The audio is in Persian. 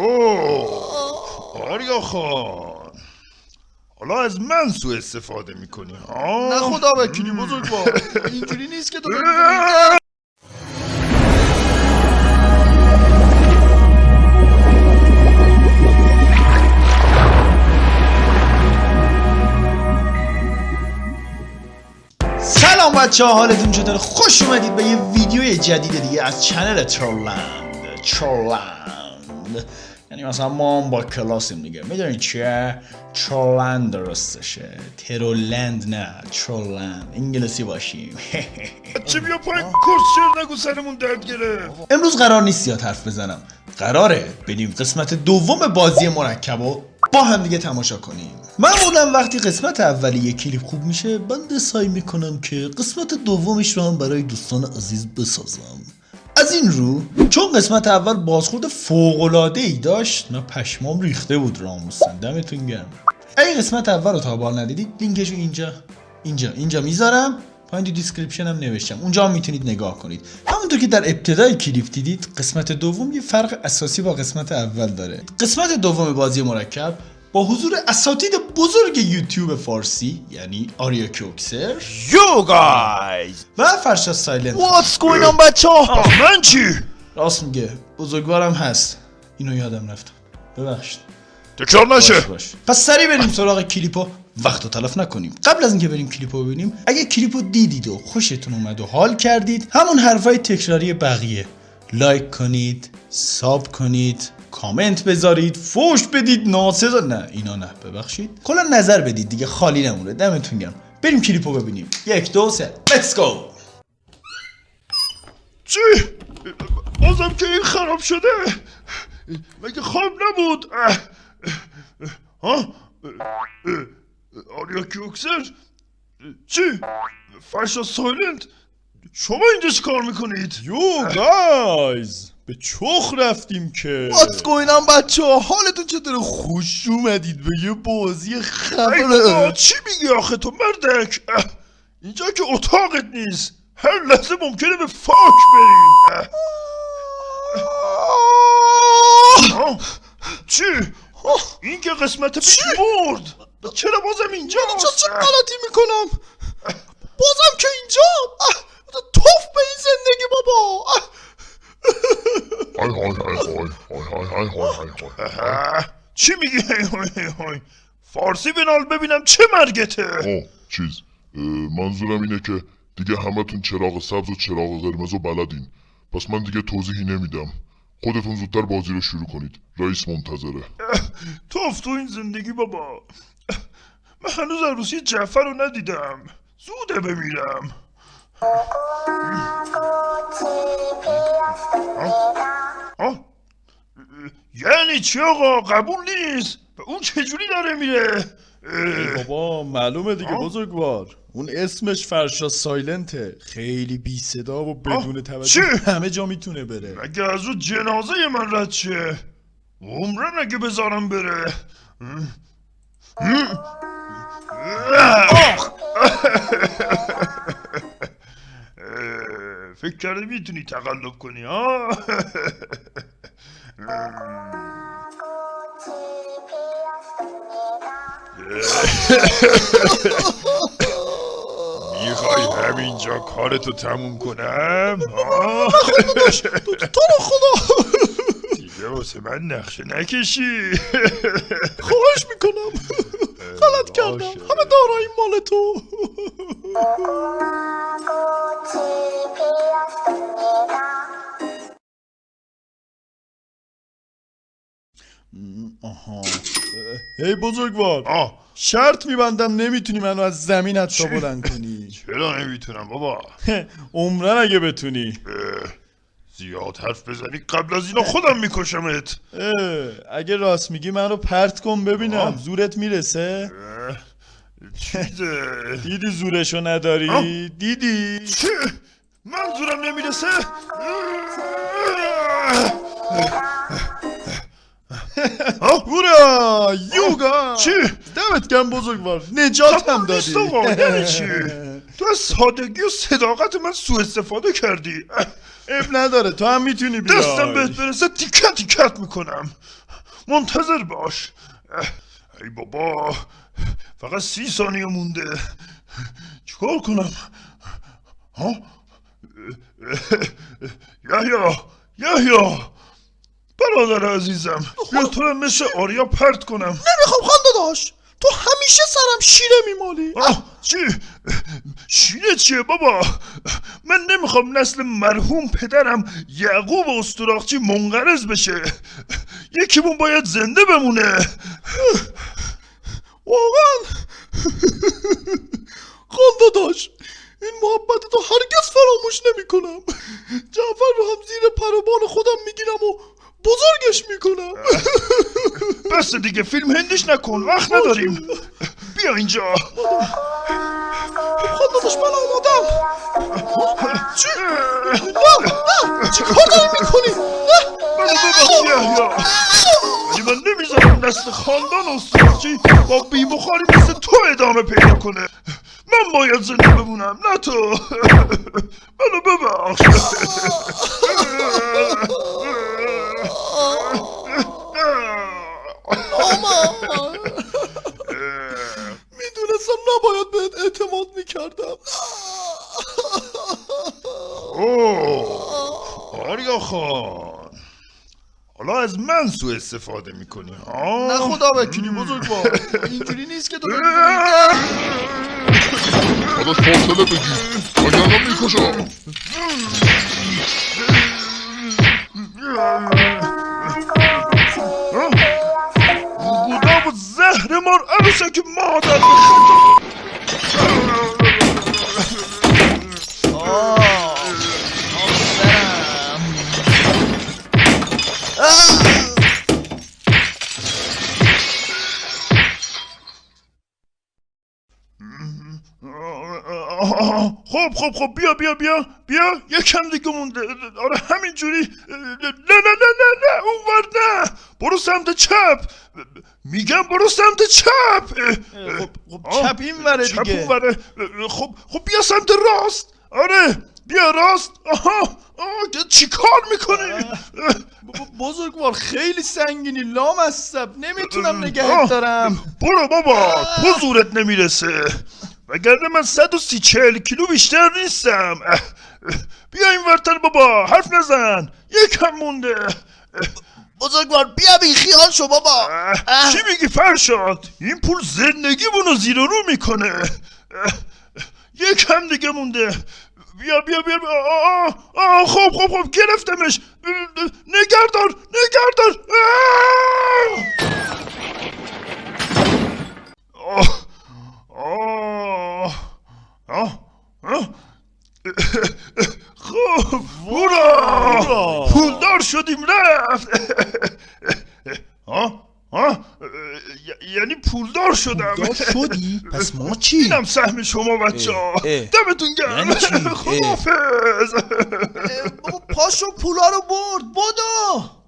اوه آریا خان. حالا از من سوء استفاده می‌کنی ها؟ نه خدا وکیلی بزرگوار. اینجوری نیست که تو سلام بچه ها حالتون چطور خوش اومدید به یه ویدیو جدید دیگه از چنل ترولند. ترولند. یعنی مثلا ما هم با کلاسیم دیگه. می‌دونید چیه؟ ترولند درستشه. ترولند نه ترولند انگلیسی باشیم. چه بیا پایین کسچر نگو سرمون درد گرفت. امروز قرار نیست زیاد حرف بزنم. قراره بریم قسمت دوم بازی مرکب و با هم دیگه تماشا کنیم. معمولا وقتی قسمت اولی یک کلیپ خوب میشه من سعی می‌کنم که قسمت دومش رو هم برای دوستان عزیز بسازم. از این رو چون قسمت اول بازخورد فوق‌العاده ای داشت من پشمام ریخته بود راموسن دمتون گرم. اگه قسمت اول رو تا به حال ندیدید لینکش رو اینجا اینجا اینجا می‌ذارم. پایین تو description هم نوشتم. اونجا هم می‌تونید نگاه کنید. همونطور که در ابتدای کلیپ دیدید قسمت دوم یه فرق اساسی با قسمت اول داره. قسمت دوم بازی مرکب با حضور اساتید بزرگ یوتیوب فارسی یعنی آریا کیوکسر Yo Guys و فرشاد سایلنت. What's going on بچه ها من چی؟ راست میگه بزرگوارم هست. اینو یادم رفت. ببخشید. تکرار نشه. باش. باش. پس سریع بریم سراغ کلیپو. وقت رو تلف نکنیم. قبل از اینکه بریم کلیپو ببینیم اگه کلیپو دیدید و خوشتون اومد و حال کردید همون حرفای تکراری بقیه. لایک کنید sub کنید. کامنت بذارید فوش بدید. ناسزا نه اینا نه ببخشید. کلا نظر بدید دیگه خالی نمونه. دمتون گرم. بریم کلیپو ببینیم. یک دو سه. let's go چی؟ بازم که این خراب شده. مگه خواب نبود؟ ها؟ آریا کیوکسر؟ چی؟ فرشاد سایلنت؟ شما اینجا چی کار می‌کنید؟ Yo Guys به چخ رفتیم که؟ What's going on بچه ها؟ حالتون چطور خوش اومدید به یه بازی خبره چی میگی آخه تو مردک؟ اینجا که اتاقت نیست. هر لحظه ممکنه به فاک بریم. آه، چی؟ این که قسمت پیش مرد چرا بازم اینجا اینجا چه غلطی می‌کنم؟ بازم که اینجا؟ توف به این زندگی بابا. های های های های های های های های های چی میگی؟ های فارسی بنال ببینم چه مرگته. آه چیز منظورم اینه که دیگه همتون چراغ سبز و چراغ قرمز رو بلدین. پس من دیگه توضیحی نمیدم. خودتون زودتر بازی رو شروع کنید. رئیس منتظره. توف تو این زندگی بابا. من هنوز عروسی جعفر رو ندیدم. زوده بمیرم. آه؟ یعنی چی آقا؟ قبول نیست؟ به اون چجوری داره میره؟ بابا معلومه دیگه. بزرگوار. اون اسمش فرشا سایلنته. خیلی بی صدا و بدون توجه؟ همه جا می‌تونه بره. مگه از رو جنازه من رد شه؟ عمرن اگه بذارم بره؟ فکر کردی می‌تونی تقلب کنی ها می‌خوای همینجا کارتو تموم کنم؟ تو رو خدا. دیگه واسه من نقشه نکشی. خواهش می‌کنم. غلط کردم. همه دارایی مال تو. هی بزرگوار. آه. شرط میبندم نمی‌تونی منو از زمین حتی بلند کنی. چرا نمی‌تونم بابا؟ عمرن اگه بتونی. زیاد حرف بزنی قبل از اینا خودم میکشمت. اگه راست میگی منو پرت کن ببینم. آه. زورت می‌رسه؟ دیدی زورشو نداری؟ آه. دیدی؟ چه منظورم نمی‌رسه؟ هورا یوگا چی؟ دمت گم بزرگوار نجات هم دادی یعنی چی؟ تو از سادگی و صداقت من سوء استفاده کردی اب نداره تو هم می‌تونی بیای دستم بهت برسه تیکت تیکت می‌کنم منتظر باش ای بابا فقط سی ثانیه مونده چیکار کنم ها یحیا یحیا برادر عزیزم بیا تو رو مثل آریا پرت کنم. نمی‌خوام خانده داشت تو همیشه سرم شیره میمالی. آه چی؟ شیره چیه بابا؟ من نمی‌خوام نسل مرحوم پدرم یعقوب استراخچی منقرض بشه. یکیمون باید زنده بمونه. واقعا. خانده داشت این محبت تو هرگز فراموش نمی کنم جعفر رو هم زیر پروبان خودم می‌گیرم و بزرگش می‌کنم بس دیگه فیلم هندیش نکن وقت نداریم. بیا اینجا. داشت من آمادم. چی؟ نه نه. چی کار داری می‌کنی؟ نه. منو ببخش یحیا ولی من نمی‌ذارم نسل خاندان استراخچی با بیبخاری مثل تو ادامه پیدا کنه. من باید زنده بمونم نه تو. منو ببخش. می‌دونستم نباید بهت اعتماد می‌کردم. اوه آریا خان. حالا از من سوء استفاده می‌کنی ها؟ نه خدا وکیلی بزرگوار اینجوری نیست که تو داداش فاصله بگیر وگرنه می‌کشم. وجدام الزهر مرأسك معدن خب خب خب بیا بیا بیا بیا. یکم دیگه مونده. آره همینجوری. نه نه نه نه نه اونور نه. برو سمت چپ. میگم برو سمت چپ. خب خب چپ این وره چپ دیگه. اونوره. خب خب بیا سمت راست. آره بیا راست. آها آه چی کار می‌کنی؟ بزرگوار خیلی سنگینی لامصب. نمی‌تونم نگهت دارم. برو بابا تو زورت نمی‌رسه. وگرنه من 130 40 کیلو بیشتر نیستم. بیا این ورتر بابا حرف نزن. یکم مونده. بزرگوار بیا بی خیال شو بابا. چی میگی فرشاد؟ این پول زندگیمونو زیر و رو می‌کنه. یکم دیگه مونده. بیا بیا بیا بیا. آه, آه, خب خب خب گرفتمش. نگهدار نگهدار. آه! آه آه آه خب هورا پولدار شدیم رفت ها؟ ها؟ یعنی پولدار شدم. دار شدی؟ پس ما چی؟ اینم سهم شما بچه ها. دمتون گرم. یعنی. خدافز بابا پاشو پولا رو برد بدو!